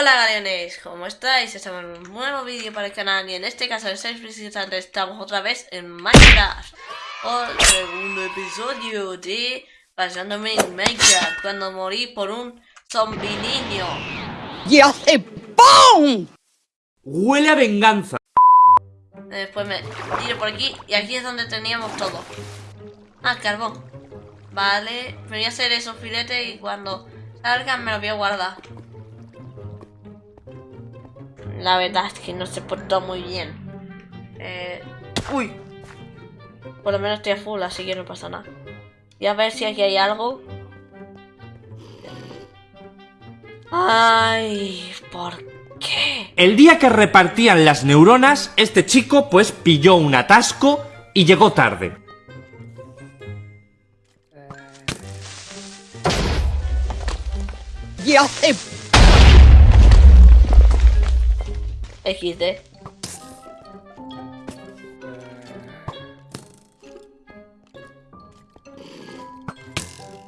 Hola galeones, ¿cómo estáis? Estamos en un nuevo vídeo para el canal y en este caso en 6 visitantes estamos otra vez en Minecraft. El segundo episodio de Pasándome en Minecraft cuando morí por un zombie niño. ¡Y hace ¡PUM! Huele a venganza. Después me tiro por aquí y aquí es donde teníamos todo. Ah, carbón. Vale, me voy a hacer esos filetes y cuando salgan me los voy a guardar la verdad es que no se portó muy bien. Eh, uy. Por lo menos estoy a full, así que no pasa nada. Y a ver si aquí hay algo. Ay, ¿por qué? El día que repartían las neuronas, este chico pues pilló un atasco y llegó tarde. ¡Y hace XD.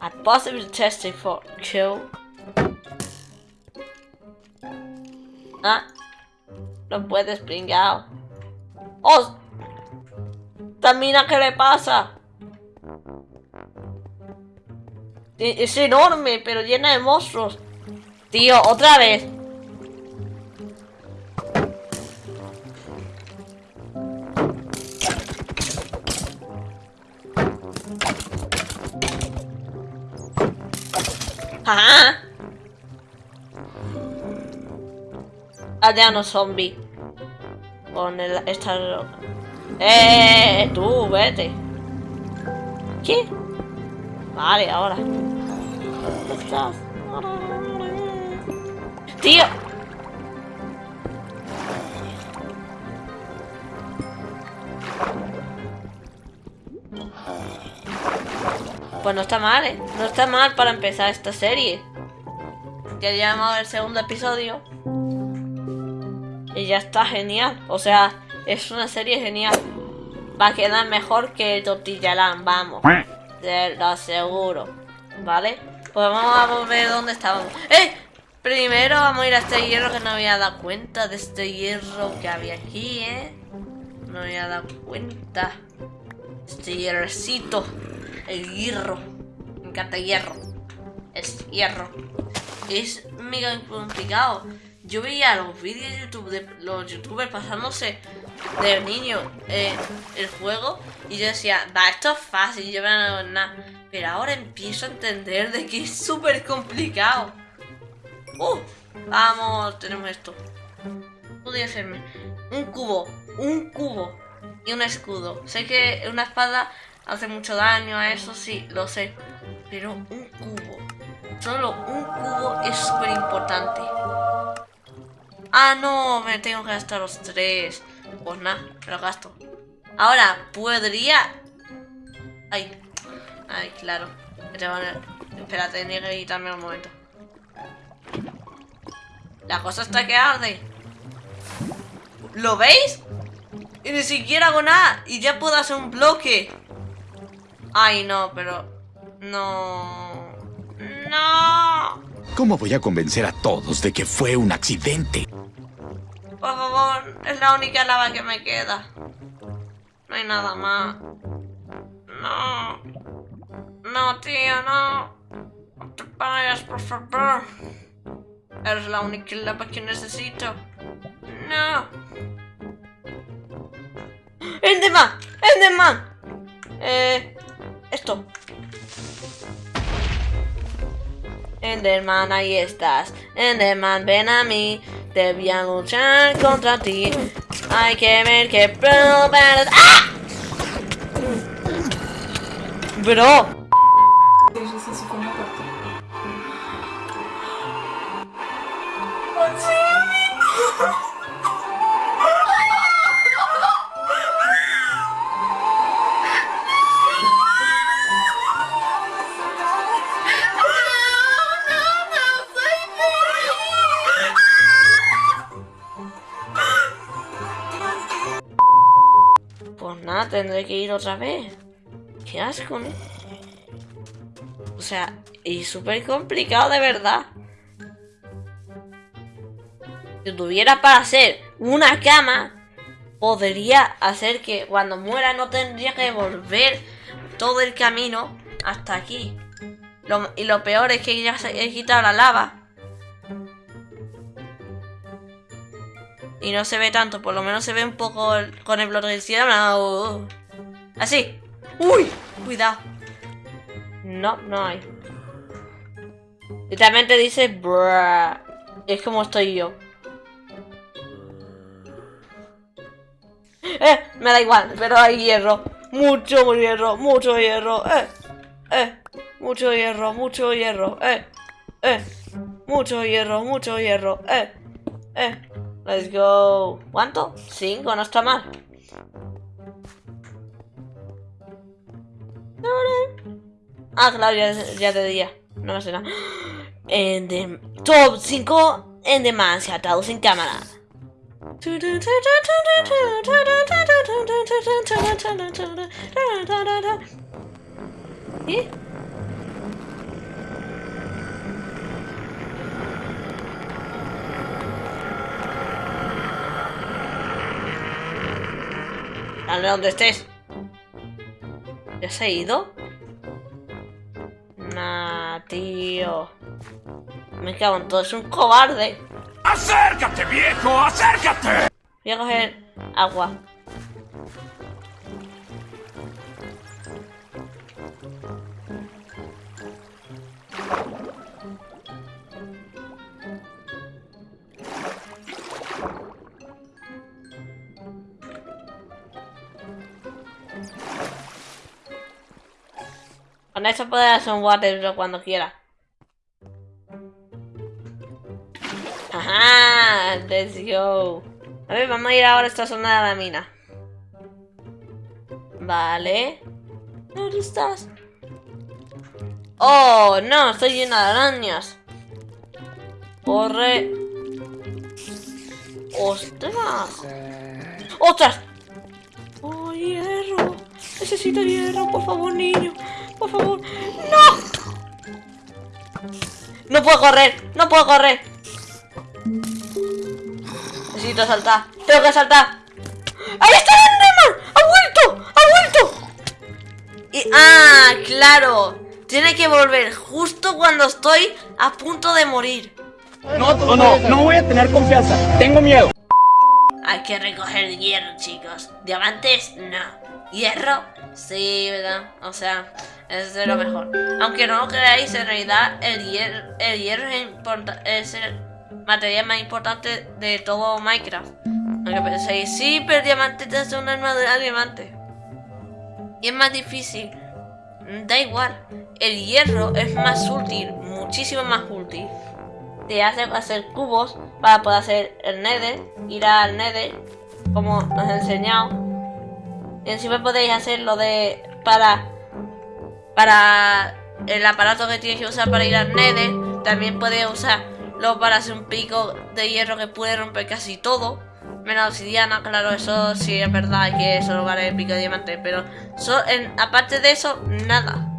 I possibly testing for kill. Ah, no puedes pringao. ¡Oh! Tamina, ¿qué le pasa? Es enorme, pero llena de monstruos. Tío, otra vez. ¡Ajá! Aldeano zombie. Con el, esta... ¡Eh! Tú, vete. ¿Qué? Vale, ahora. ¡Tío! Pues no está mal, ¿eh? No está mal para empezar esta serie. Ya llamado el segundo episodio. Y ya está genial. O sea, es una serie genial. Va a quedar mejor que el Tortillalán, vamos. Te lo aseguro. ¿Vale? Pues vamos a ver dónde estábamos. ¡Eh! Primero vamos a ir a este hierro que no había dado cuenta de este hierro que había aquí, ¿eh? No había dado cuenta. Este hierrecito. El hierro. Me encanta hierro. Es hierro. Es mega complicado. Yo veía los vídeos de YouTube de los youtubers pasándose de niño eh, el juego y yo decía, va, esto es fácil, yo no nada. Pero ahora empiezo a entender de que es súper complicado. ¡Uh! Vamos, tenemos esto. Podría hacerme un cubo, un cubo y un escudo. Sé que una espada hace mucho daño a eso, sí, lo sé. Pero un cubo, solo un cubo es súper importante. Ah, no, me tengo que gastar los tres. Pues nada, me lo gasto. Ahora, podría... Ay, ay, claro. Espera, tenía que quitarme un momento. La cosa está que arde. ¿Lo veis? Y ni siquiera hago nada. Y ya puedo hacer un bloque. Ay, no, pero... No... ¡No! ¿Cómo voy a convencer a todos de que fue un accidente? Por favor, es la única lava que me queda. No hay nada más. No. No, tío, no. No te vayas, por favor. Eres la única lava que necesito. No. ¡Enderman! ¡Enderman! Eh esto. Enderman, ahí estás. Enderman, ven a mí. Te voy a luchar contra ti. Hay que ver que ¡Ah! Bro. Otra vez. Qué asco, ¿no? O sea, y súper complicado de verdad. Si tuviera para hacer una cama, podría hacer que cuando muera no tendría que volver todo el camino hasta aquí. Y lo peor es que ya se- he quitado la lava. Y no se ve tanto, por lo menos se ve un poco con el bloque de cielo. Así. ¡Uy! Cuidado. No, no hay. Literalmente dice. Es como estoy yo. Eh, me da igual, pero hay hierro. Mucho hierro, mucho hierro. Eh, eh. Mucho hierro, mucho hierro. Eh, eh. Mucho hierro, mucho hierro. Eh, eh. Let's go. ¿Cuánto? Cinco, no está mal. Ah, claro, ya, de día. No me nada. En de- top 5 en Demancia, atados en cámara. ¿Eh? Dale donde estés. ¿Ya se ha ido? Nah, tío. Me cago en todo, es un cobarde. ¡Acércate, viejo! ¡Acércate! Voy a coger agua. Con eso hacer un water cuando quiera. Ajá, let's go. A ver, vamos a ir ahora a esta zona de la mina. Vale. ¿Dónde estás? Oh, no, estoy llena de arañas. Corre. ¡Ostras! ¡Ostras! ¡Oh, hierro! Necesito hierro, por favor, niño. Por favor. ¡No! No puedo correr, no puedo correr. Necesito saltar. Tengo que saltar. ¡Ahí está el Enderman! ¡Ha vuelto! ¡Ha vuelto! Y, ah, claro. Tiene que volver justo cuando estoy a punto de morir. No, no, no, no voy a tener confianza. Tengo miedo. Hay que recoger hierro, chicos. Diamantes, no. Hierro, sí, ¿verdad? O sea, es lo mejor. Aunque no lo creáis, en realidad el hierro, el hierro es, es el material más importante de todo Minecraft. Aunque penséis, sí, pero el diamante te hace una armadura de diamante. Y es más difícil. Da igual. El hierro es más útil, muchísimo más útil. Te hace hacer cubos para poder hacer el nether, ir al nether, como os he enseñado. Encima podéis hacer lo de para para el aparato que tienes que usar para ir al nether. También puedes usarlo para hacer un pico de hierro que puede romper casi todo. Menos obsidiana, claro, eso sí es verdad que solo vale el pico de diamante. Pero so- aparte de eso, nada.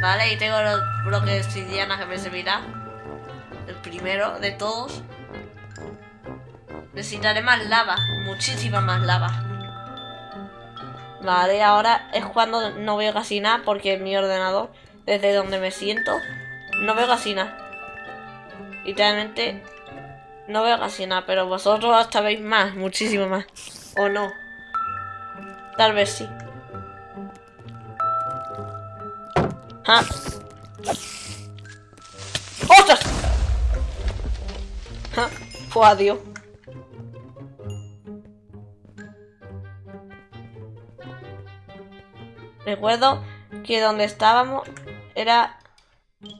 Vale, y tengo los bloques de obsidiana que me servirá. El primero de todos. Necesitaré más lava, muchísima más lava. Vale, ahora es cuando no veo casi nada porque mi ordenador, desde donde me siento, no veo casi nada. Literalmente no veo casi nada, pero vosotros veis más, muchísimo más. ¿O no? Tal vez sí. Ah. ¡Ostras! Ja, Fue adiós. Recuerdo que donde estábamos era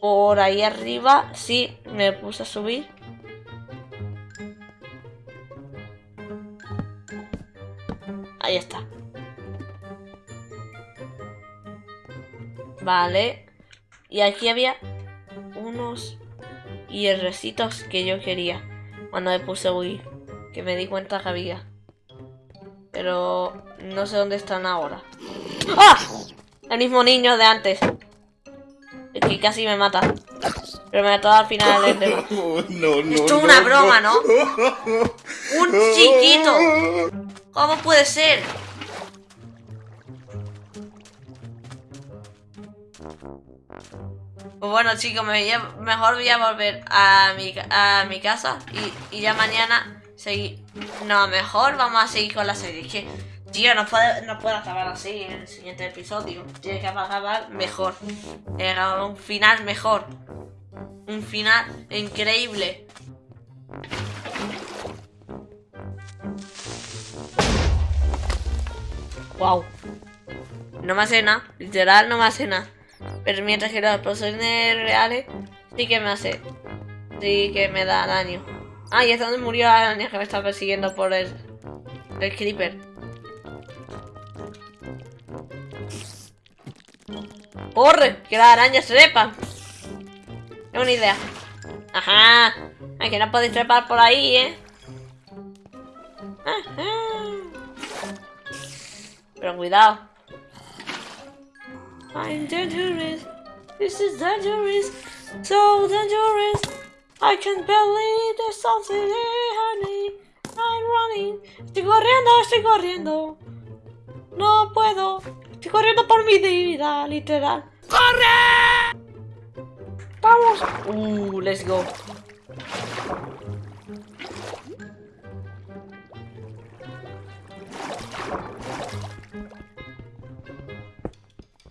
por ahí arriba. Sí, me puse a subir. Ahí está. Vale. Y aquí había unos hierrecitos que yo quería cuando me puse a huir. Que me di cuenta que había. Pero no sé dónde están ahora. ¡Ah! El mismo niño de antes. Es que casi me mata. Pero me mató al final del Enderman. No, no. Esto es una broma, ¿no? ¡Un chiquito! ¿Cómo puede ser? Pues bueno chicos, me voy a- mejor voy a volver a mi, a mi casa y, y ya mañana seguir... No, mejor vamos a seguir con la serie. Es que, tío, no puede, no puede acabar así en el siguiente episodio. Tiene que acabar mejor. Un final mejor. Un final increíble. Wow. No me hace nada. Literal no me hace nada. Pero mientras que los personajes reales sí que me hace. Sí que me da daño. Ah, y es donde murió la araña que me está persiguiendo por el. el creeper. ¡Corre! ¡Que las arañas trepan! Tengo una idea. Ajá. Ay, que no podéis trepar por ahí, ¿eh? Ajá. Pero cuidado. I'm dangerous. This is dangerous. So dangerous. I can't believe there's something behind me. I'm running. Estoy corriendo, estoy corriendo. No puedo. Estoy corriendo por mi vida, literal. ¡Corre! Vamos. Uh, let's go.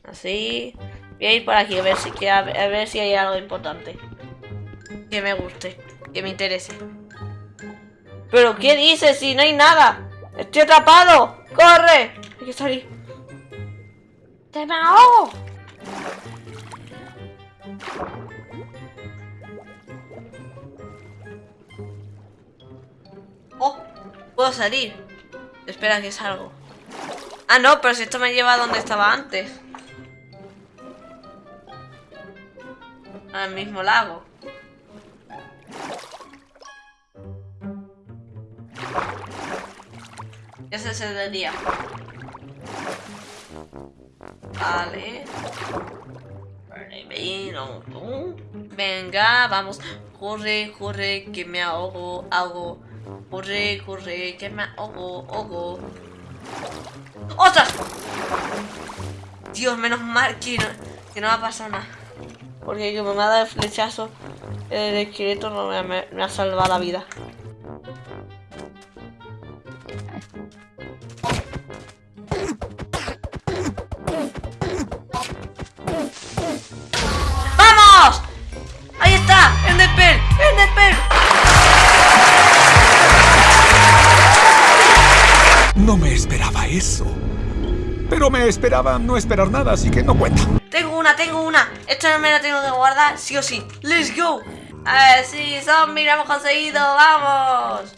Así. Voy a ir por aquí a ver si, a si hay algo importante. Que me guste. Que me interese. ¿Pero qué dices si no hay nada? ¡Estoy atrapado! ¡Corre! Hay que salir. ¡Te me! ¡Oh! Puedo salir. Espera que salgo. Ah, no, pero si esto me lleva a donde estaba antes. Al mismo lago. El del día. Vale. Venga, vamos. Corre, corre, que me ahogo, ahogo. Corre, corre, que me ahogo, ahogo. ¡Ostras! Dios, menos mal que no, que no ha pasado nada. Porque como me ha dado el flechazo, el esqueleto no me ha salvado la vida. No me esperaba eso. Pero me esperaba no esperar nada, así que no cuenta. Tengo una, tengo una. Esta me la tengo que guardar, sí o sí. ¡Let's go! A ver, sí, zombie, lo hemos conseguido, ¡vamos!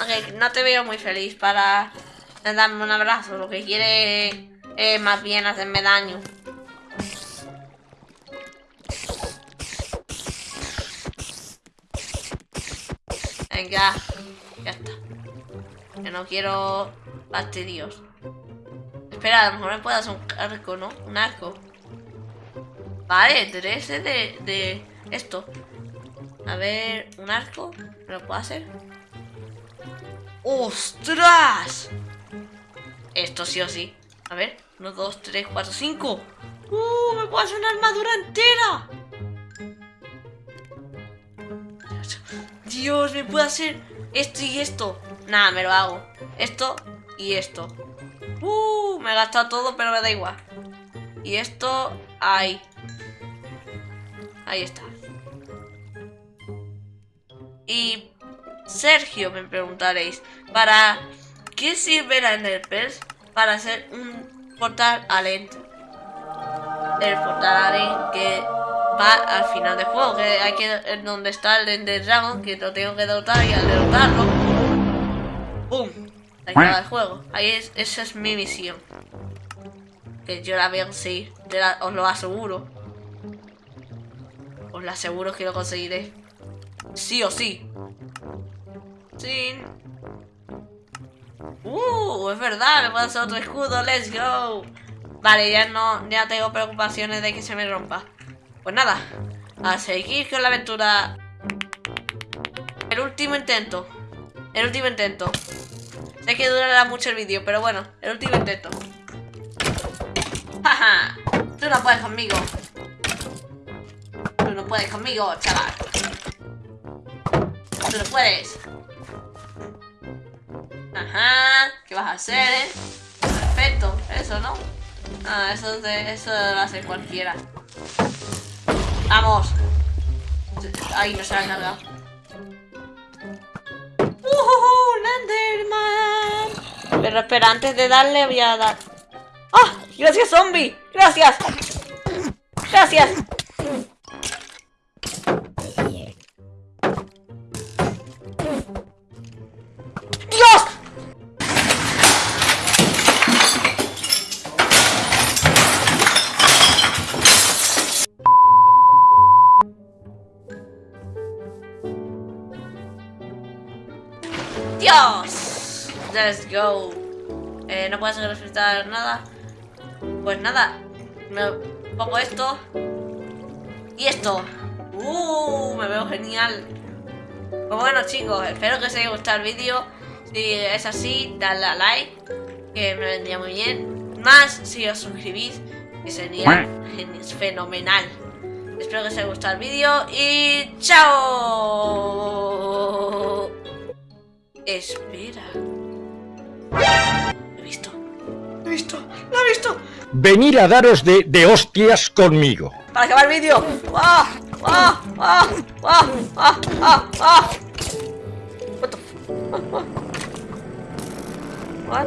Ok, no te veo muy feliz para darme un abrazo. Lo que quiere es más bien hacerme daño. Venga, ya está. Que no quiero fastidios. Espera, a lo mejor me puedo hacer un arco, ¿no? Un arco. Vale, tres de, de esto. A ver, un arco. ¿Me lo puedo hacer? ¡Ostras! Esto sí o sí. A ver, uno, dos, tres, cuatro, cinco. ¡Uh! ¡Me puedo hacer una armadura entera! Dios, me puedo hacer esto y esto. Nada, me lo hago. Esto y esto. ¡Uh! Me he gastado todo, pero me da igual. Y esto, ahí. Ahí está. Y Sergio, me preguntaréis, ¿para qué sirve la Enderpearl? Para hacer un portal al End. El portal al End que va al final del juego, que hay que donde está el Ender Dragon, que lo tengo que derrotar y al derrotarlo, ¡pum! Se acaba el juego. Ahí es, esa es mi misión. Que yo la voy a conseguir, la- os lo aseguro. Os lo aseguro que lo conseguiré. Sí o sí. Sí. Uh, es verdad, me puedo hacer otro escudo, let's go. Vale, ya no, ya tengo preocupaciones de que se me rompa. Pues nada, a seguir con la aventura. El último intento. El último intento. Sé que durará mucho el vídeo, pero bueno, el último intento. ¡Jaja! Tú no puedes conmigo. Tú no puedes conmigo, chaval. Tú no puedes. Ajá. ¿Qué vas a hacer, eh? Perfecto. Eso, ¿no? Ah, eso, de, eso lo hace cualquiera. ¡Vamos! Ahí no se ha cargado. ¡Uh, Landerman! Pero espera, antes de darle voy a dar... ¡Ah! ¡Gracias, zombie! ¡Gracias! ¡Gracias! Let's go. Eh, no puedes refrescar nada. Pues nada. Me pongo esto. Y esto. Uh, me veo genial. Pues bueno chicos, espero que os haya gustado el vídeo. Si es así, dadle a like. Que me vendría muy bien. Más si os suscribís. Que sería fenomenal. Espero que os haya gustado el vídeo. Y chao. Espera. Lo he visto. Lo he visto. Lo he visto. Venir a daros de, de hostias conmigo. Para acabar el vídeo. ¡Ah! ¡Ah! ¡Ah! ¡Ah! ¡Ah! ¡Ah! ¡Ah! What the f- What?